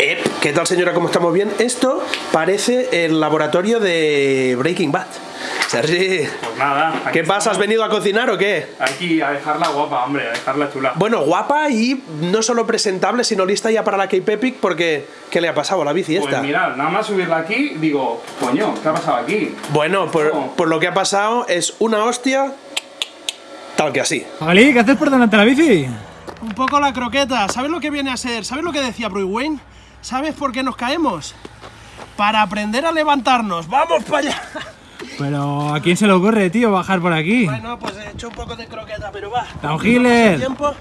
Eh, ¿Qué tal señora? ¿Cómo estamos bien? Esto parece el laboratorio de Breaking Bad. Sergi, Pues nada. ¿qué pasa? ¿Has venido a cocinar o qué? Aquí a dejarla guapa, hombre, a dejarla chula. Bueno, guapa y no solo presentable, sino lista ya para la Cape Epic porque ¿qué le ha pasado a la bici Pues esta? mirad, nada más subirla aquí, digo, coño, ¿qué ha pasado aquí? Bueno, por, por lo que ha pasado es una hostia tal que así. Magalí, ¿qué haces por delante de la bici? Un poco la croqueta. ¿Sabes lo que viene a ser? ¿Sabes lo que decía Bruce Wayne? ¿Sabes por qué nos caemos? Para aprender a levantarnos. ¡Vamos para allá! Pero ¿a quién se le ocurre, tío, bajar por aquí? Bueno, pues he hecho un poco de croqueta, pero va. Tiempo,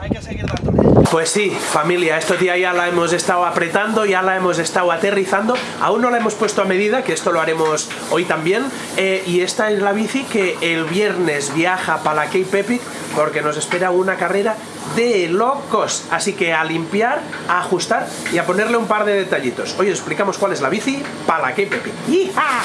hay que seguir dándole. Pues sí, familia, estos días ya la hemos estado apretando, ya la hemos estado aterrizando. Aún no la hemos puesto a medida, que esto lo haremos hoy también. Eh, y esta es la bici que el viernes viaja para la Cape Epic porque nos espera una carrera de locos. Así que a limpiar, a ajustar y a ponerle un par de detallitos. Hoy os explicamos cuál es la bici para la Cape Epic. ¡Hija!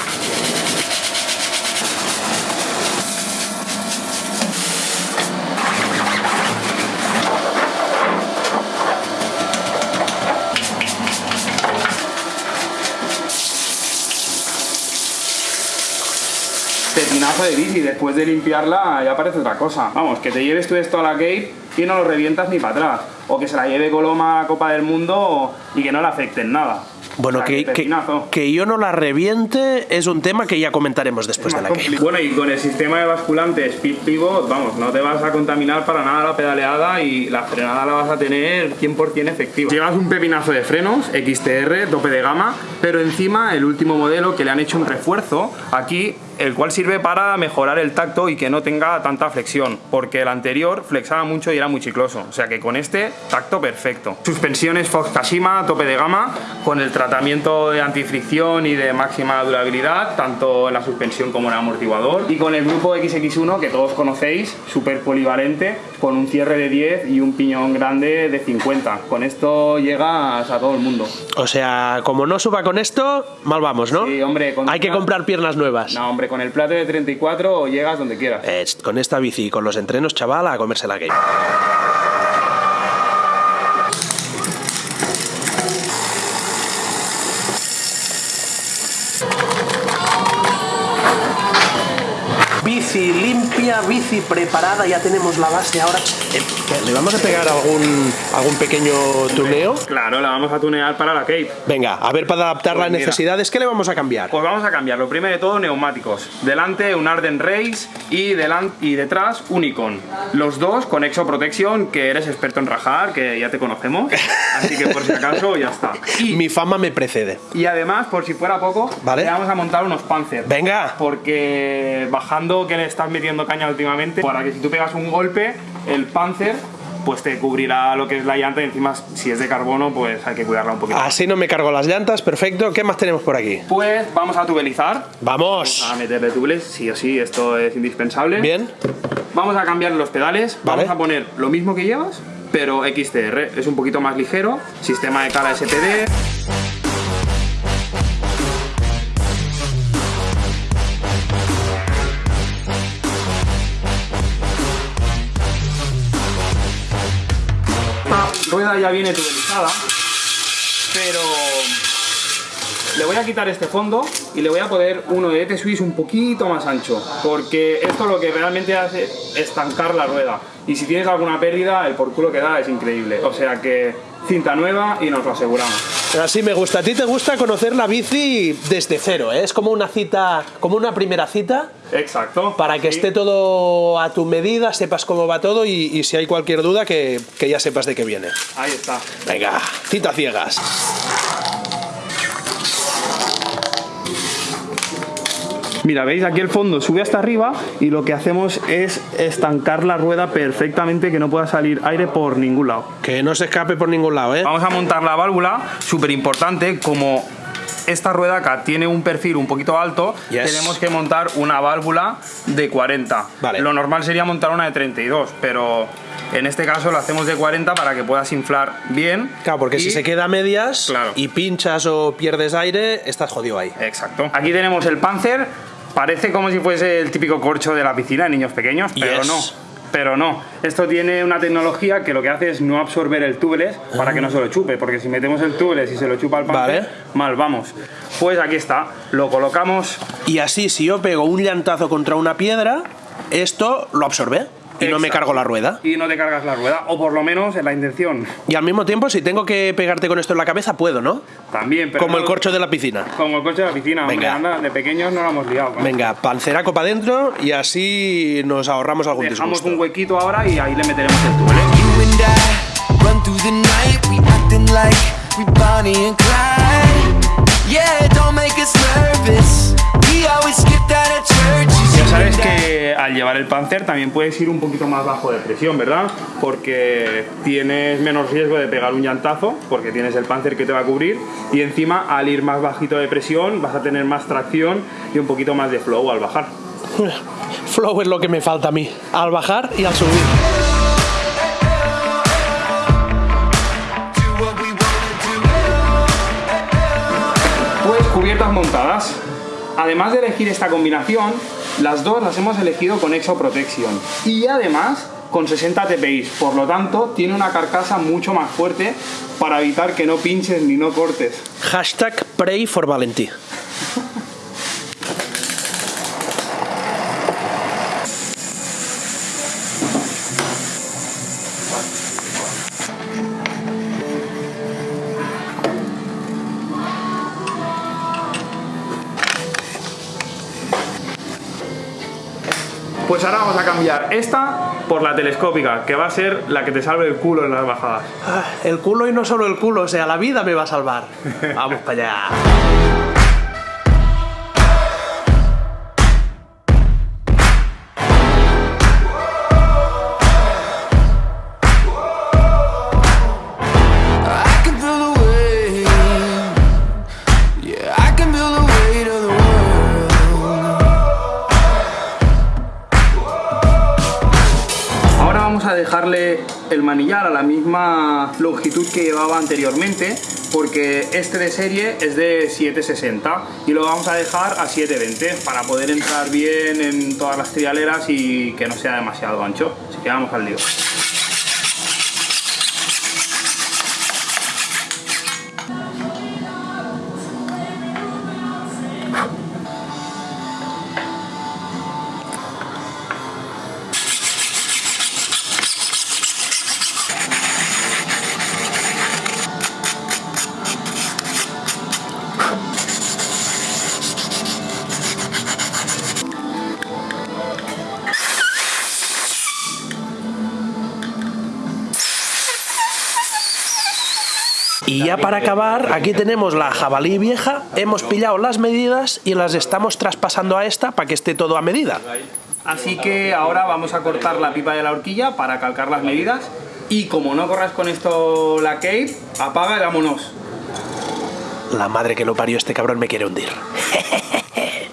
Pepinazo de bici, después de limpiarla ya parece otra cosa. Vamos, que te lleves tú esto a la Cape y no lo revientas ni para atrás. O que se la lleve Coloma a la Copa del Mundo y que no le afecte en nada. Bueno, O sea, que, que, que yo no la reviente es un tema que ya comentaremos después de la compli- Bueno, y con el sistema de basculante Speed Pivot, vamos, no te vas a contaminar para nada la pedaleada y la frenada la vas a tener 100% efectiva. Llevas un pepinazo de frenos, XTR, tope de gama, pero encima el último modelo que le han hecho un refuerzo aquí, el cual sirve para mejorar el tacto y que no tenga tanta flexión, porque el anterior flexaba mucho y era muy chicloso, o sea que con este, tacto perfecto. Suspensiones Fox Kashima, tope de gama, con el tratamiento de antifricción y de máxima durabilidad, tanto en la suspensión como en el amortiguador. Y con el grupo XX1, que todos conocéis, súper polivalente, con un cierre de 10 y un piñón grande de 50. Con esto llegas a todo el mundo. O sea, como no suba con esto, mal vamos, ¿no? Sí, hombre, con Hay que comprar piernas nuevas. No, hombre, con el plato de 34 llegas donde quieras. Eh, con esta bici y con los entrenos, chaval, a comerse la Cape. Bici limpia, bici preparada, ya tenemos la base ahora. Eh, ¿qué, ¿Le vamos a pegar algún, algún pequeño tuneo? Claro, la vamos a tunear para la Cape. Venga, a ver para adaptar Pues las mira. necesidades, ¿qué le vamos a cambiar? Pues vamos a cambiar. Lo primero de todo, neumáticos. Delante un Arden Race y, delan- y detrás un Icon. Los dos con Exo Protection, que eres experto en rajar, que ya te conocemos. Así que por si acaso ya está. Y, Mi fama me precede. y además, por si fuera poco, Vale. le vamos a montar unos Panzer. Venga. Porque bajando que le estás metiendo caña últimamente, para que si tú pegas un golpe, el Panzer pues te cubrirá lo que es la llanta y encima si es de carbono pues hay que cuidarla un poquito. Así no me cargo las llantas, perfecto. ¿Qué más tenemos por aquí? Pues vamos a tubelizar. Vamos. a meterle tubeles, sí o sí, esto es indispensable. Bien. Vamos a cambiar los pedales, Vale. vamos a poner lo mismo que llevas, pero XTR, es un poquito más ligero, sistema de cala SPD. Rueda ya viene tubelizada, pero le voy a quitar este fondo y le voy a poner uno de ET Swiss un poquito más ancho, porque esto lo que realmente hace es estancar la rueda. Y si tienes alguna pérdida, el por culo que da es increíble. O sea que cinta nueva y nos lo aseguramos. Así me gusta. A ti te gusta conocer la bici desde cero, ¿eh? Es como una cita, como una primera cita, Exacto. para que Sí. esté todo a tu medida, sepas cómo va todo y, y si hay cualquier duda, que, que ya sepas de qué viene. Ahí está. Venga, cita ciegas. Mira, veis aquí el fondo sube hasta arriba y lo que hacemos es estancar la rueda perfectamente que no pueda salir aire por ningún lado. Que no se escape por ningún lado, ¿eh? Vamos a montar la válvula, súper importante, como esta rueda acá tiene un perfil un poquito alto, Yes. tenemos que montar una válvula de 40. Vale. Lo normal sería montar una de 32, pero en este caso lo hacemos de 40 para que puedas inflar bien. Claro, porque si se queda a medias Claro. y pinchas o pierdes aire, estás jodido ahí. Exacto. Aquí tenemos el Panzer, parece como si fuese el típico corcho de la piscina de niños pequeños, pero Yes. no. pero no. Esto tiene una tecnología que lo que hace es no absorber el tubeless para que no se lo chupe, porque si metemos el tubeless y se lo chupa el panzer, Vale. mal vamos. Pues aquí está, lo colocamos Y así, si yo pego un llantazo contra una piedra, esto lo absorbe y no me cargo la rueda. y no te cargas la rueda, o por lo menos en la intención. Y al mismo tiempo, si tengo que pegarte con esto en la cabeza, puedo, ¿no? También, pero Como no- el corcho de la piscina. Como el coche de la piscina, hombre, Venga. anda, de pequeños no lo hemos liado. ¿no? Venga, panceraco para adentro y así nos ahorramos algún Dejamos disgusto. un huequito ahora y ahí le meteremos el tubeless. Al llevar el Panzer también puedes ir un poquito más bajo de presión, ¿verdad? Porque tienes menos riesgo de pegar un llantazo, porque tienes el Panzer que te va a cubrir, y encima al ir más bajito de presión vas a tener más tracción y un poquito más de flow al bajar. Flow es lo que me falta a mí, al bajar y al subir. Pues cubiertas montadas. Además de elegir esta combinación, las dos las hemos elegido con Exo Protection. Y además con 60 TPI. Por lo tanto, tiene una carcasa mucho más fuerte para evitar que no pinches ni no cortes. Hashtag pray for. Pues ahora vamos a cambiar esta por la telescópica, que va a ser la que te salve el culo en las bajadas. Ah, El culo y no solo el culo, o sea, la vida me va a salvar. Vamos para allá. El manillar a la misma longitud que llevaba anteriormente, porque este de serie es de 760 y lo vamos a dejar a 720 para poder entrar bien en todas las trialeras y que no sea demasiado ancho. Así que vamos al lío. Y ya para acabar, aquí tenemos la jabalí vieja, hemos pillado las medidas y las estamos traspasando a esta para que esté todo a medida. Así que ahora vamos a cortar la pipa de la horquilla para calcar las medidas y como no corras con esto la cape, apaga y vámonos. La madre que lo parió este cabrón me quiere hundir.